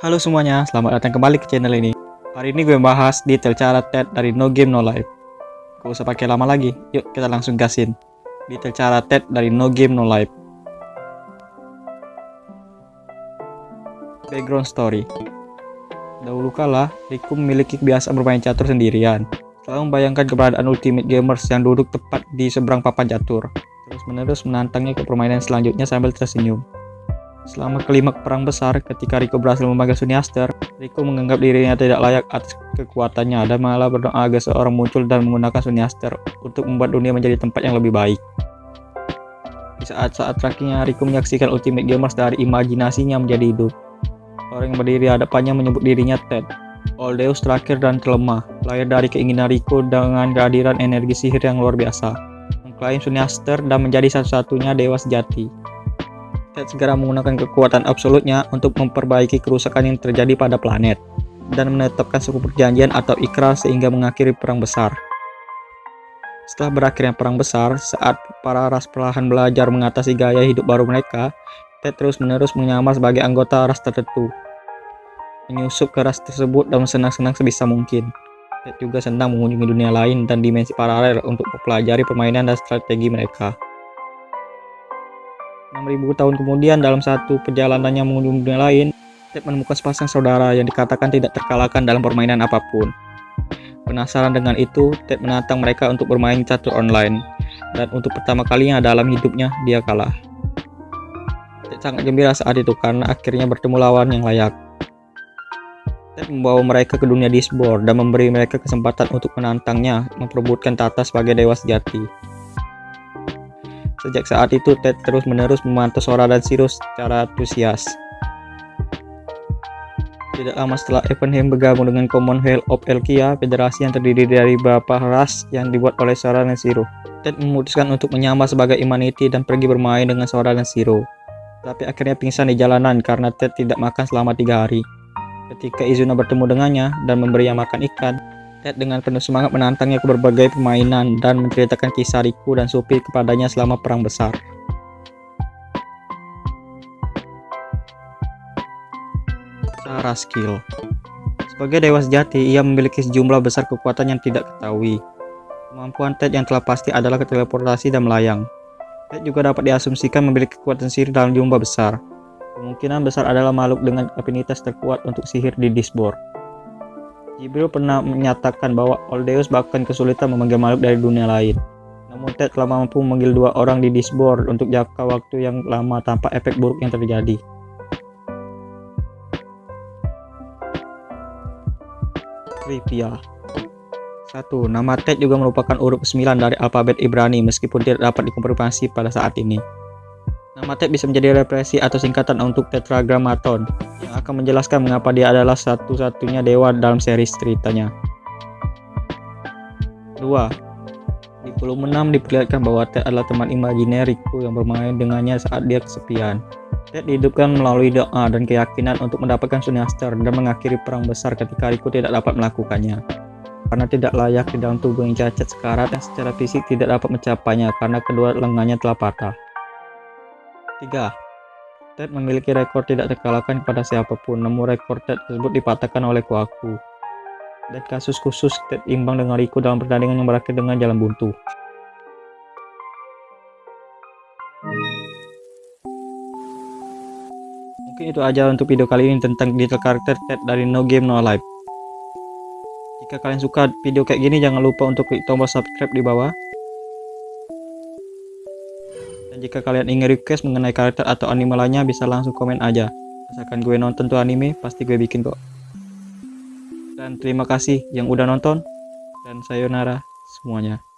Halo semuanya, selamat datang kembali ke channel ini. Hari ini gue bahas detail cara TED dari No Game No Life. Gak usah pakai lama lagi, yuk kita langsung gasin. Detail cara TED dari No Game No Life. Background story. Dahulu kala, Riku memiliki kebiasaan bermain catur sendirian. Selalu membayangkan keberadaan Ultimate Gamers yang duduk tepat di seberang papan catur. Terus menerus menantangnya ke permainan selanjutnya sambil tersenyum. Selama kelima perang besar, ketika Rico berhasil memegang Suniaster, Rico menganggap dirinya tidak layak atas kekuatannya dan malah berdoa agar seorang muncul dan menggunakan Suniaster untuk membuat dunia menjadi tempat yang lebih baik. Di saat-saat terakhirnya, Rico menyaksikan Ultimate Gamers dari imajinasinya menjadi hidup. Orang yang berdiri hadapannya menyebut dirinya Ted, Oldeus terakhir dan terlemah, lahir dari keinginan Rico dengan kehadiran energi sihir yang luar biasa, mengklaim Suniaster dan menjadi satu-satunya dewa sejati. Ted segera menggunakan kekuatan absolutnya untuk memperbaiki kerusakan yang terjadi pada planet dan menetapkan suku perjanjian atau ikrar sehingga mengakhiri perang besar. Setelah berakhirnya perang besar, saat para ras perlahan belajar mengatasi gaya hidup baru mereka, Ted terus-menerus menyamar sebagai anggota ras tertentu. Menyusup ke ras tersebut dan senang-senang sebisa mungkin. Ted juga senang mengunjungi dunia lain dan dimensi paralel untuk mempelajari permainan dan strategi mereka. 6000 tahun kemudian dalam satu perjalanannya mengunjungi dunia lain, Ted menemukan sepasang saudara yang dikatakan tidak terkalahkan dalam permainan apa pun. Penasaran dengan itu, Ted menantang mereka untuk bermain catur online, dan untuk pertama kalinya dalam hidupnya, dia kalah. Ted sangat gembira saat itu karena akhirnya bertemu lawan yang layak. Ted membawa mereka ke dunia Disboard dan memberi mereka kesempatan untuk menantangnya memperebutkan tata sebagai dewa sejati. Sejak saat itu, Ted terus-menerus memantau Sora dan Sirius secara antusias. Tidak lama setelah Evenheim bergabung dengan Commonwealth of Elkia, federasi yang terdiri dari beberapa ras yang dibuat oleh Sora dan Zero. Ted memutuskan untuk menyamar sebagai Humanity dan pergi bermain dengan Sora dan Zero. Tapi akhirnya pingsan di jalanan karena Ted tidak makan selama tiga hari. Ketika Izuna bertemu dengannya dan memberinya makan ikan, Ted dengan penuh semangat menantangnya ke berbagai permainan dan menceritakan kisah Riku dan Supi kepadanya selama perang besar. Cara skill Sebagai dewa sejati, ia memiliki sejumlah besar kekuatan yang tidak ketahui. Kemampuan Ted yang telah pasti adalah keteleportasi dan melayang. Ted juga dapat diasumsikan memiliki kekuatan sihir dalam jumlah besar. Kemungkinan besar adalah makhluk dengan afinitas terkuat untuk sihir di Disboard. Jibril pernah menyatakan bahwa Oldeus bahkan kesulitan memanggil makhluk dari dunia lain. Namun Ted telah mampu memanggil dua orang di Disboard untuk jangka waktu yang lama tanpa efek buruk yang terjadi. Trivia 1. Nama Ted juga merupakan huruf 9 dari alfabet Ibrani meskipun tidak dapat dikonfirmasi pada saat ini. Nama Ted bisa menjadi represi atau singkatan untuk Tetragrammaton yang akan menjelaskan mengapa dia adalah satu-satunya dewa dalam seri ceritanya. 2. Di volume 6 diperlihatkan bahwa Ted adalah teman imajineriku yang bermain dengannya saat dia kesepian. Ted dihidupkan melalui doa dan keyakinan untuk mendapatkan Suniaster dan mengakhiri perang besar ketika Riku tidak dapat melakukannya. Karena tidak layak di dalam tubuh yang cacat sekarat dan secara fisik tidak dapat mencapainya karena kedua lengannya telah patah. 3. Ted memiliki rekor tidak terkalahkan kepada siapa pun, namun rekor Ted tersebut dipatahkan oleh Kuaku. Dan kasus khusus Ted imbang dengan Riku dalam pertandingan yang berakhir dengan jalan buntu. Mungkin itu aja untuk video kali ini tentang detail karakter Ted dari No Game No Life. Jika kalian suka video kayak gini, jangan lupa untuk klik tombol subscribe di bawah jika kalian ingin request mengenai karakter atau anime lainnya bisa langsung komen aja. Asalkan gue nonton tuh anime, pasti gue bikin kok. Dan terima kasih yang udah nonton. Dan sayonara semuanya.